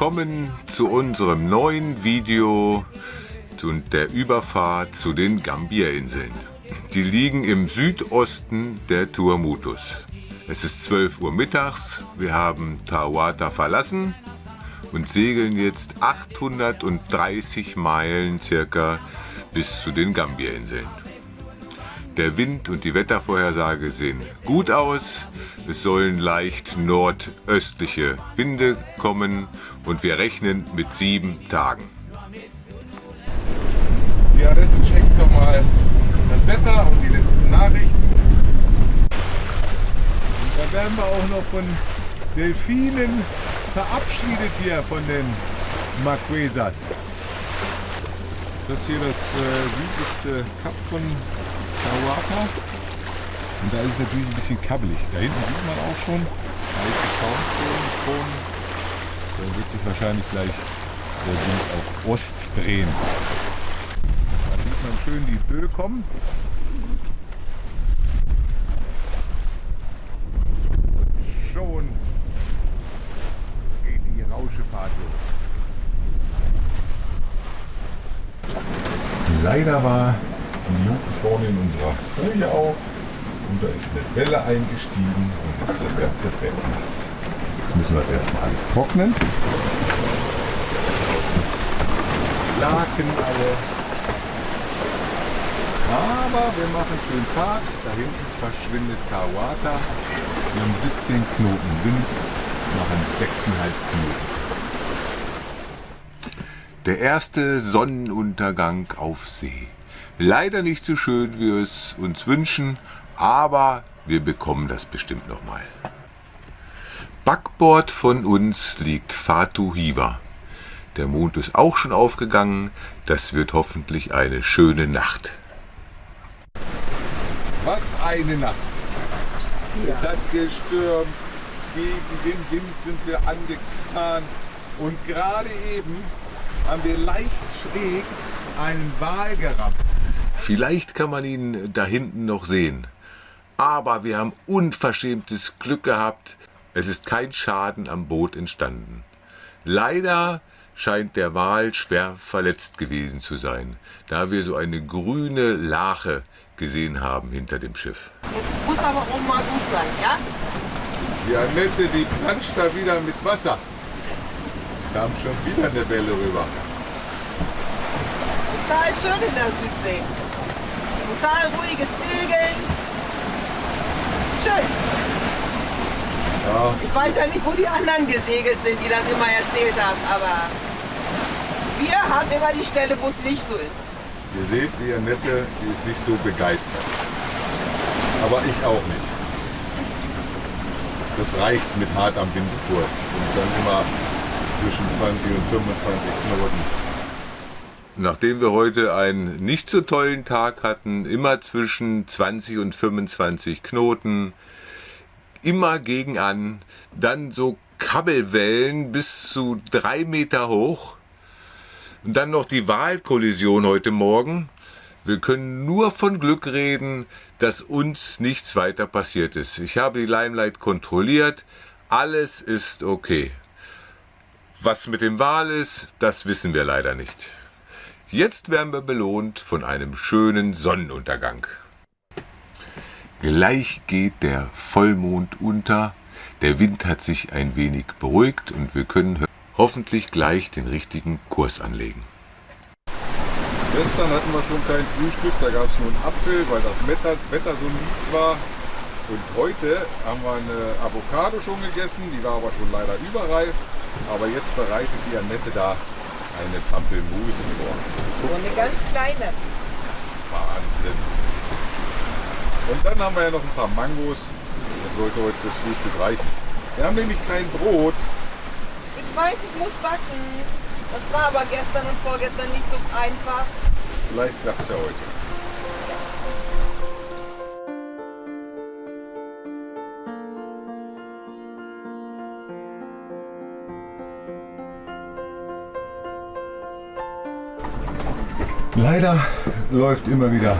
Willkommen zu unserem neuen Video und der Überfahrt zu den Gambierinseln. Die liegen im Südosten der Tuamutus. Es ist 12 Uhr mittags, wir haben Tawata verlassen und segeln jetzt 830 Meilen circa bis zu den Gambierinseln. Der Wind und die Wettervorhersage sehen gut aus. Es sollen leicht nordöstliche Winde kommen und wir rechnen mit sieben Tagen. Die Annette checkt nochmal das Wetter und die letzten Nachrichten. Da werden wir auch noch von Delfinen verabschiedet hier von den Marquesas. Das hier das äh, südlichste Kap von Tawata. Und da ist es natürlich ein bisschen kabbelig. Da hinten sieht man auch schon weiße Kornkronen. Da wird sich wahrscheinlich gleich der Wind auf Ost drehen. Da sieht man schön die Böe kommen. Schon geht die Rauschefahrt los. Leider war die Luke vorne in unserer Boje auf und da ist eine Welle eingestiegen und jetzt ist das ganze Bett nass. Jetzt müssen wir das erstmal alles trocknen. Laken alle. Aber wir machen schön Fahrt. Da hinten verschwindet Kawata. Wir haben 17 Knoten Wind, machen 6,5 Knoten. Der erste Sonnenuntergang auf See. Leider nicht so schön, wie wir es uns wünschen, aber wir bekommen das bestimmt nochmal. Backbord von uns liegt Fatu Hiva. Der Mond ist auch schon aufgegangen. Das wird hoffentlich eine schöne Nacht. Was eine Nacht. Es hat gestürmt, gegen den Wind sind wir angefahren und gerade eben haben wir leicht schräg einen Wal gerammt. Vielleicht kann man ihn da hinten noch sehen. Aber wir haben unverschämtes Glück gehabt. Es ist kein Schaden am Boot entstanden. Leider scheint der Wal schwer verletzt gewesen zu sein, da wir so eine grüne Lache gesehen haben hinter dem Schiff. Jetzt muss aber auch mal gut sein, ja? Die Annette, die planscht da wieder mit Wasser. Kam schon wieder eine Welle rüber. Total schön in der Südsee. Total ruhiges Segeln. Schön. Ja, Ich weiß ja nicht, wo die anderen gesegelt sind, die das immer erzählt haben, aber wir haben immer die Stelle, wo es nicht so ist. ihr seht, die Annette, die ist nicht so begeistert. Aber ich auch nicht. Das reicht mit hart am Windkurs und dann immer zwischen 20 und 25 Knoten. Nachdem wir heute einen nicht so tollen Tag hatten, immer zwischen 20 und 25 Knoten, immer gegen an, dann so Kabbelwellen bis zu drei Meter hoch und dann noch die Wahlkollision heute Morgen. Wir können nur von Glück reden, dass uns nichts weiter passiert ist. Ich habe die Limelight kontrolliert, alles ist okay. Was mit dem Wal ist, das wissen wir leider nicht. Jetzt werden wir belohnt von einem schönen Sonnenuntergang. Gleich geht der Vollmond unter, der Wind hat sich ein wenig beruhigt und wir können hoffentlich gleich den richtigen Kurs anlegen. Gestern hatten wir schon kein Frühstück, da gab es nur einen Apfel, weil das Wetter, Wetter so mies war. Und heute haben wir eine Avocado schon gegessen, die war aber schon leider überreif. Aber jetzt bereitet die Annette da eine Pampelmuse vor. So eine ganz kleine. Wahnsinn. Und dann haben wir ja noch ein paar Mangos. Das sollte heute fürs Frühstück reichen. Wir haben nämlich kein Brot. Ich weiß, ich muss backen. Das war aber gestern und vorgestern nicht so einfach. Vielleicht klappt es ja heute. Leider läuft immer wieder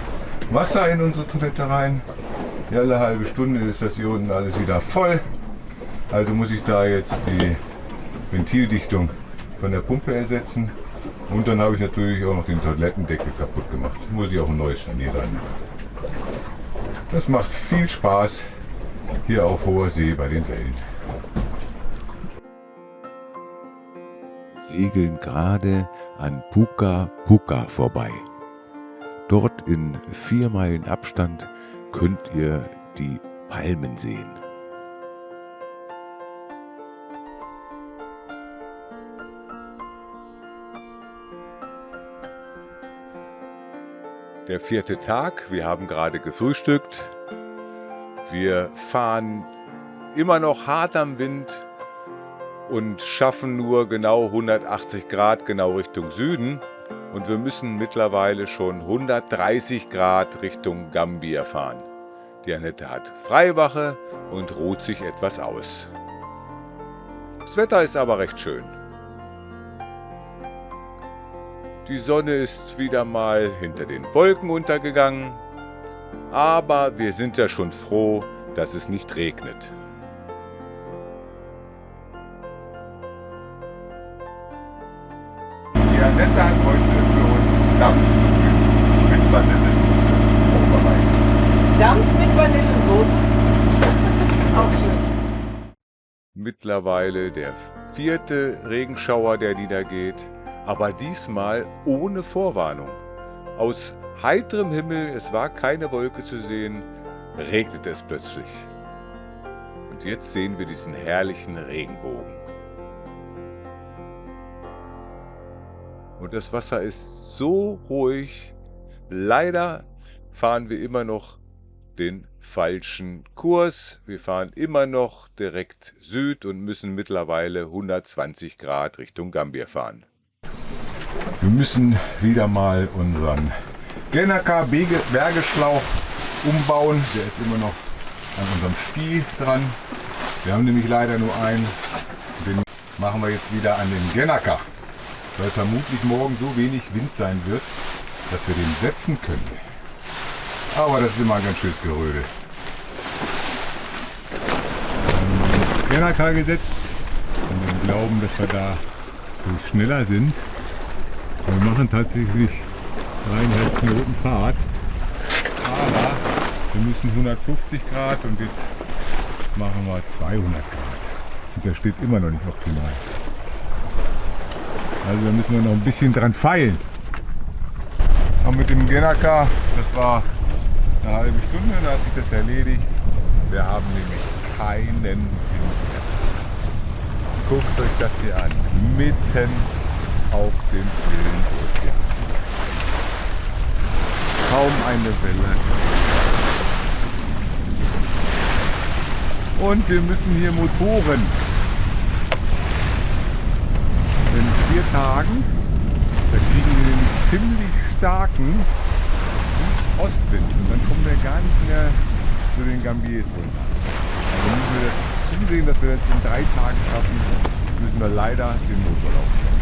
Wasser in unsere Toilette rein. Alle halbe Stunde ist das hier unten alles wieder voll. Also muss ich da jetzt die Ventildichtung von der Pumpe ersetzen. Und dann habe ich natürlich auch noch den Toilettendeckel kaputt gemacht. Muss ich auch ein neues Scharnier rein. Das macht viel Spaß hier auf hoher See bei den Wellen. Segeln gerade an Puka Puka vorbei. Dort in vier Meilen Abstand könnt ihr die Palmen sehen. Der vierte Tag, wir haben gerade gefrühstückt. Wir fahren immer noch hart am Wind und schaffen nur genau 180 Grad genau Richtung Süden. Und wir müssen mittlerweile schon 130 Grad Richtung Gambia fahren. Die Annette hat Freiwache und ruht sich etwas aus. Das Wetter ist aber recht schön. Die Sonne ist wieder mal hinter den Wolken untergegangen, aber wir sind ja schon froh, dass es nicht regnet. Mittlerweile der vierte Regenschauer, der niedergeht, aber diesmal ohne Vorwarnung. Aus heiterem Himmel, es war keine Wolke zu sehen, regnet es plötzlich. Und jetzt sehen wir diesen herrlichen Regenbogen. Und das Wasser ist so ruhig. Leider fahren wir immer noch den falschen Kurs. Wir fahren immer noch direkt Süd und müssen mittlerweile 120 Grad Richtung Gambia fahren. Wir müssen wieder mal unseren Genaka Bergeschlauch umbauen. Der ist immer noch an unserem Spie dran. Wir haben nämlich leider nur einen. Den machen wir jetzt wieder an den Genaka, weil vermutlich morgen so wenig Wind sein wird, dass wir den setzen können. Aber das ist immer ein ganz schönes Gerödel. Genaka gesetzt und wir glauben, dass wir da schneller sind. Wir machen tatsächlich dreieinhalb Knoten Fahrt. Aber wir müssen 150 Grad und jetzt machen wir 200 Grad. Und der steht immer noch nicht optimal. Also da müssen wir noch ein bisschen dran feilen. Und mit dem Genaka, das war eine halbe Stunde, da hat sich das erledigt. Wir haben nämlich keinen Wind mehr. Guckt euch das hier an. Mitten auf dem stillen Ozean. Kaum eine Welle. Und wir müssen hier Motoren. In vier Tagen, da kriegen wir einen ziemlich starken Ostwind und dann kommen wir gar nicht mehr zu den Gambiers runter. Also müssen wir das zusehen, dass wir das in drei Tagen schaffen. Jetzt müssen wir leider den Motor laufen lassen.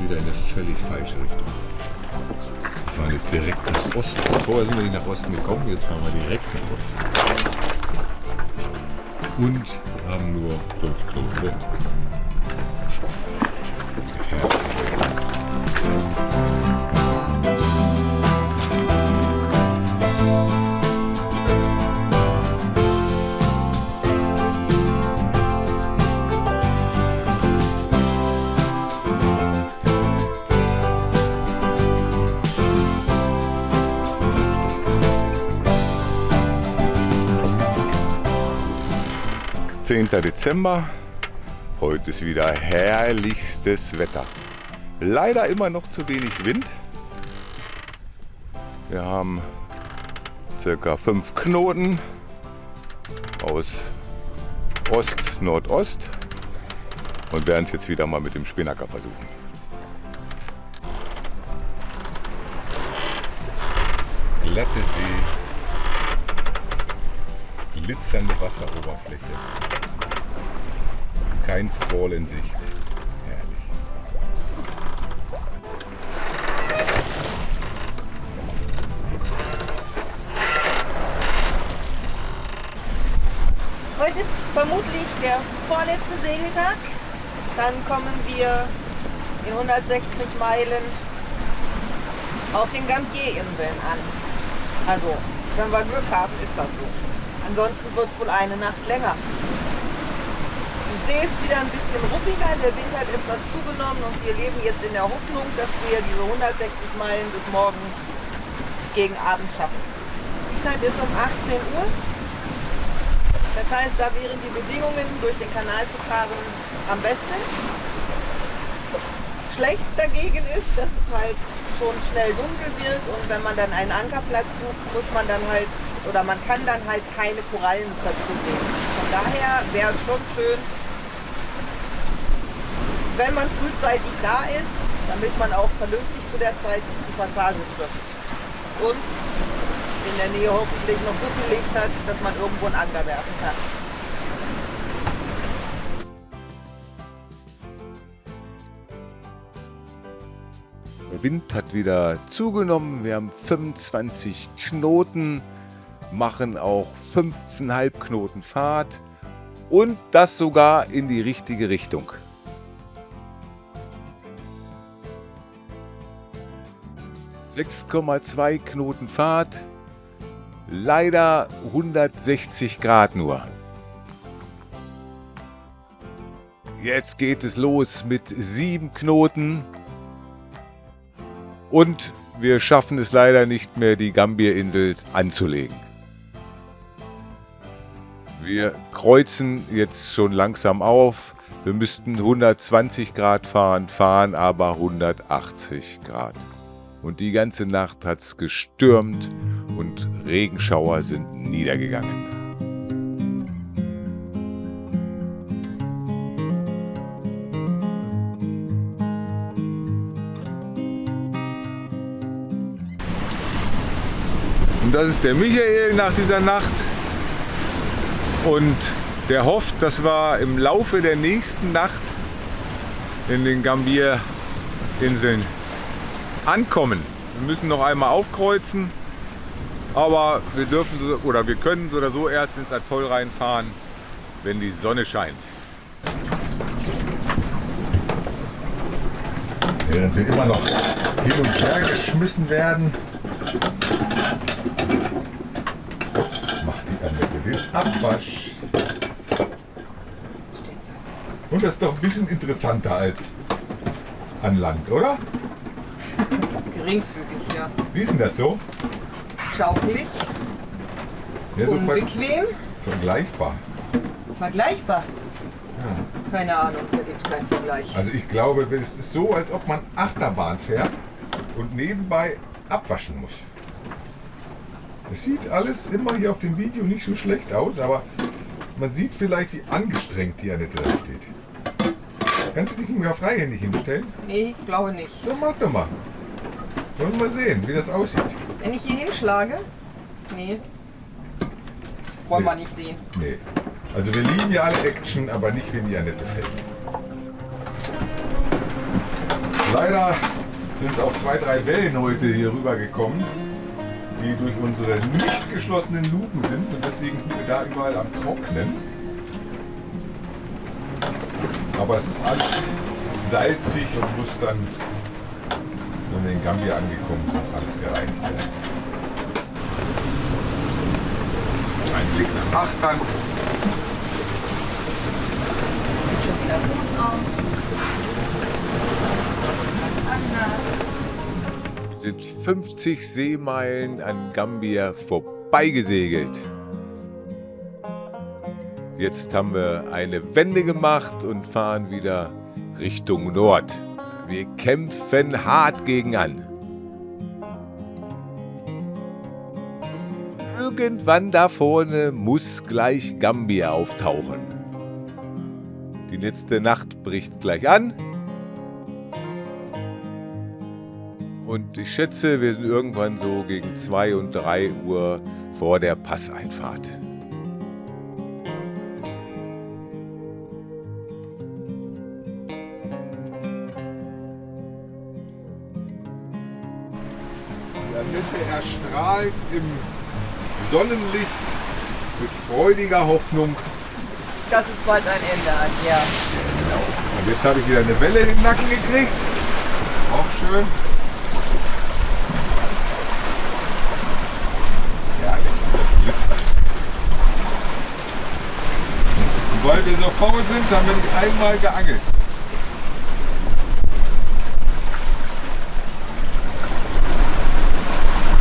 Wieder in eine völlig falsche Richtung. Wir fahren jetzt direkt nach Osten. Vorher sind wir nicht nach Osten gekommen, jetzt fahren wir direkt nach Osten. Und haben nur 5 Knoten 10. Dezember. Heute ist wieder herrlichstes Wetter. Leider immer noch zu wenig Wind. Wir haben circa 5 Knoten aus Ost, Nordost und werden es jetzt wieder mal mit dem Spinnaker versuchen. Let it be glitzernde Wasseroberfläche, kein Squall in Sicht. Herrlich. Heute ist vermutlich der vorletzte Segeltag. Dann kommen wir in 160 Meilen auf den Gambier-Inseln an. Also, wenn wir Glück haben, ist das so. Ansonsten wird es wohl eine Nacht länger. Die See ist wieder ein bisschen ruppiger, der Wind hat etwas zugenommen und wir leben jetzt in der Hoffnung, dass wir diese 160 Meilen bis morgen gegen Abend schaffen. Die Zeit ist um 18 Uhr. Das heißt, da wären die Bedingungen, durch den Kanal zu fahren, am besten. Schlecht dagegen ist, dass es halt schon schnell dunkel wird und wenn man dann einen Ankerplatz sucht, muss man dann halt, oder man kann dann halt keine Korallenköpfe sehen. Von daher wäre es schon schön, wenn man frühzeitig da ist, damit man auch vernünftig zu der Zeit die Passage trifft. Und in der Nähe hoffentlich noch so viel Licht hat, dass man irgendwo einen Anker werfen kann. Der Wind hat wieder zugenommen. Wir haben 25 Knoten, machen auch 15,5 Knoten Fahrt und das sogar in die richtige Richtung. ...6,2 Knoten Fahrt, leider 160 Grad nur. Jetzt geht es los mit 7 Knoten. Und wir schaffen es leider nicht mehr, die Gambier-Insel anzulegen. Wir kreuzen jetzt schon langsam auf. Wir müssten 120 Grad fahren, fahren aber 180 Grad. Und die ganze Nacht hat es gestürmt und Regenschauer sind niedergegangen. Und das ist der Michael nach dieser Nacht. Und der hofft, dass wir im Laufe der nächsten Nacht in den Gambier-Inseln ankommen. Wir müssen noch einmal aufkreuzen, aber wir dürfen oder wir können so oder so erst ins Atoll reinfahren, wenn die Sonne scheint. Während wir immer noch hin und her geschmissen werden, macht die Annette den Abwasch. Und das ist doch ein bisschen interessanter als an Land, oder? Geringfügig, ja. Wie ist denn das so? Schaukelig, Ja, so ver unbequem, vergleichbar. vergleichbar. Keine Ahnung, da gibt es keinen Vergleich. Also ich glaube, es ist so, als ob man Achterbahn fährt und nebenbei abwaschen muss. Es sieht alles immer hier auf dem Video nicht so schlecht aus, aber man sieht vielleicht, wie angestrengt die Annette da steht. Kannst du dich nicht mehr freihändig hinstellen? Nee, ich glaube nicht. Dann mach doch mal. Wollen wir mal sehen, wie das aussieht. Wenn ich hier hinschlage, nee. Wollen Nee. wir nicht sehen. Nee. Also wir lieben ja alle Action, aber nicht, wenn die Annette fällt. Leider sind auch zwei, drei Wellen heute hier rübergekommen, die durch unsere nicht geschlossenen Luken sind und deswegen sind wir da überall am Trocknen. Aber es ist alles salzig und muss dann, wenn wir in Gambia angekommen sind, alles gereinigt werden. Ein Blick nach Achtern. Sieht schon wieder gut aus. Sind 50 Seemeilen an Gambia vorbeigesegelt. Jetzt haben wir eine Wende gemacht und fahren wieder Richtung Nord. Wir kämpfen hart gegen an. Irgendwann da vorne muss gleich Gambia auftauchen. Die letzte Nacht bricht gleich an. Und ich schätze, wir sind irgendwann so gegen 2 und 3 Uhr vor der Passeinfahrt. Der Mitte erstrahlt im Sonnenlicht mit freudiger Hoffnung. Das ist bald ein Ende an, ja. Und jetzt habe ich wieder eine Welle in den Nacken gekriegt. Auch schön. Ja, das glitzert. Und weil wir so faul sind, haben wir nicht einmal geangelt.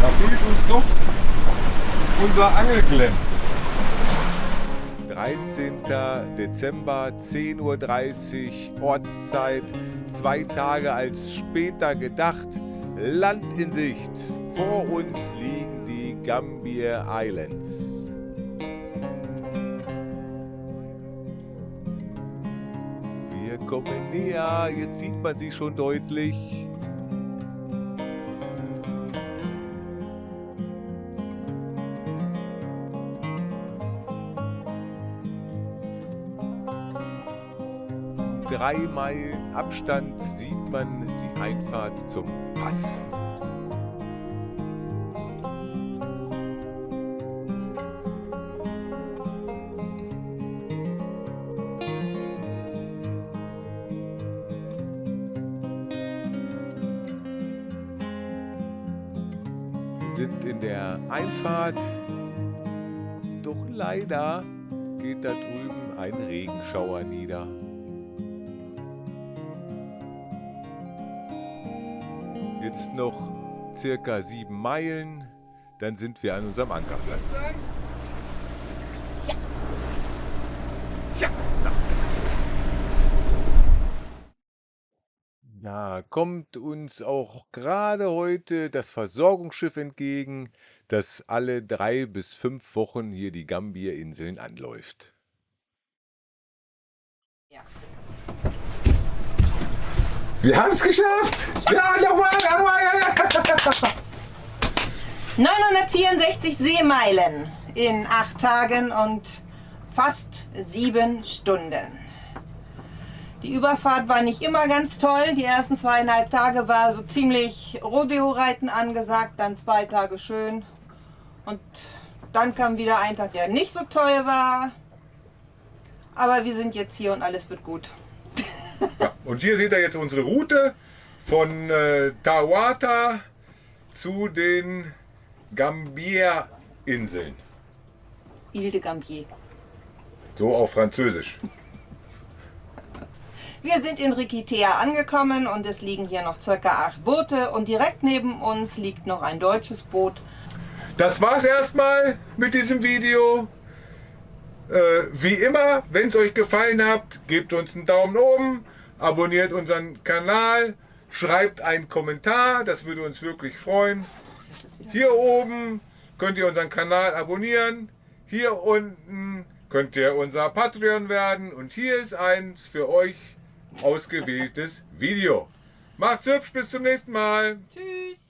Da fehlt uns doch unser Angelglemm. 13. Dezember, 10.30 Uhr Ortszeit, zwei Tage als später gedacht, Land in Sicht. Vor uns liegen die Gambier Islands. Kommen näher, jetzt sieht man sie schon deutlich. drei Meilen Abstand sieht man die Einfahrt zum Pass. Einfahrt, doch leider geht da drüben ein Regenschauer nieder. Jetzt noch circa sieben Meilen, dann sind wir an unserem Ankerplatz. Ja, kommt uns auch gerade heute das Versorgungsschiff entgegen, das alle drei bis fünf Wochen hier die Gambierinseln anläuft. Ja. Wir haben es geschafft! Ja, nochmal, nochmal! Ja. 964 Seemeilen in acht Tagen und fast sieben Stunden. Die Überfahrt war nicht immer ganz toll. Die ersten zweieinhalb Tage war so ziemlich Rodeo-Reiten angesagt, dann zwei Tage schön. Und dann kam wieder ein Tag, der nicht so toll war. Aber wir sind jetzt hier und alles wird gut. Ja, und hier seht ihr jetzt unsere Route von äh, Tawata zu den Gambier-Inseln. Ile de Gambier. So auf Französisch. Wir sind in Rikitea angekommen und es liegen hier noch circa acht Boote und direkt neben uns liegt noch ein deutsches Boot. Das war's erstmal mit diesem Video. Äh, wie immer, wenn es euch gefallen hat, gebt uns einen Daumen oben, abonniert unseren Kanal, schreibt einen Kommentar, das würde uns wirklich freuen. Hier oben könnt ihr unseren Kanal abonnieren, hier unten könnt ihr unser Patreon werden und hier ist eins für euch ausgewähltes Video. Macht's hübsch, bis zum nächsten Mal. Tschüss!